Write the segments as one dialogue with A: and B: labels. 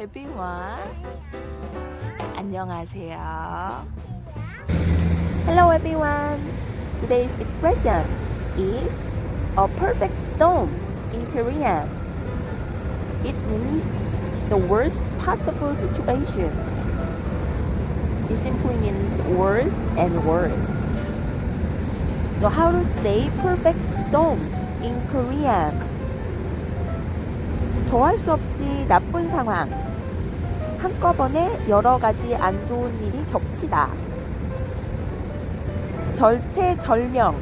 A: everyone. 안녕하세요. Hello everyone. Today's expression is a perfect storm in Korean. It means the worst possible situation. It simply means worse and worse. So how to say perfect storm in Korean? 더할 수 없이 나쁜 상황. 한꺼번에 여러 가지 안 좋은 일이 겹치다. 절체절명.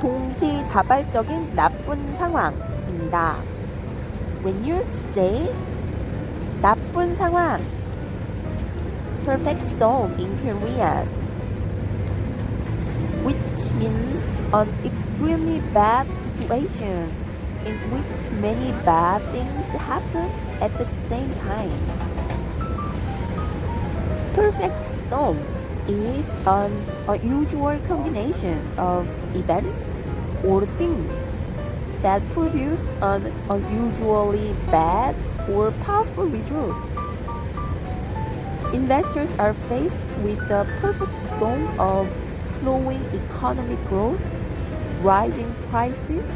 A: 동시다발적인 나쁜 상황입니다. When you say 나쁜 상황, perfect storm in Korean, which means an extremely bad situation in which many bad things happen at the same time. Perfect storm is an unusual combination of events or things that produce an unusually bad or powerful result. Investors are faced with the perfect storm of slowing economic growth, rising prices,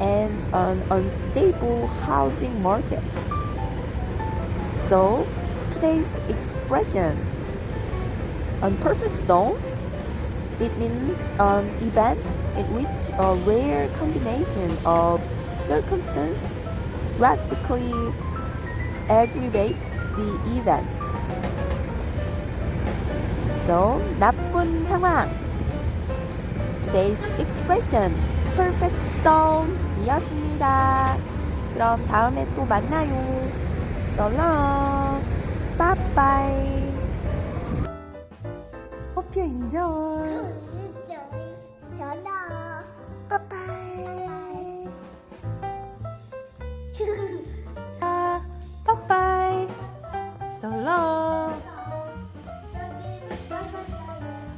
A: and an unstable housing market. So, today's expression, unperfect storm, it means an event in which a rare combination of circumstance drastically aggravates the events. So, 나쁜 상황. Today's expression, 퍼펙스톰이었습니다. 그럼 다음에 또 만나요. 썰렁 빠빠이 Hope you enjoy.
B: 썰렁
A: 빠빠이 아, 빠빠이 썰렁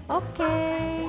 A: 오케이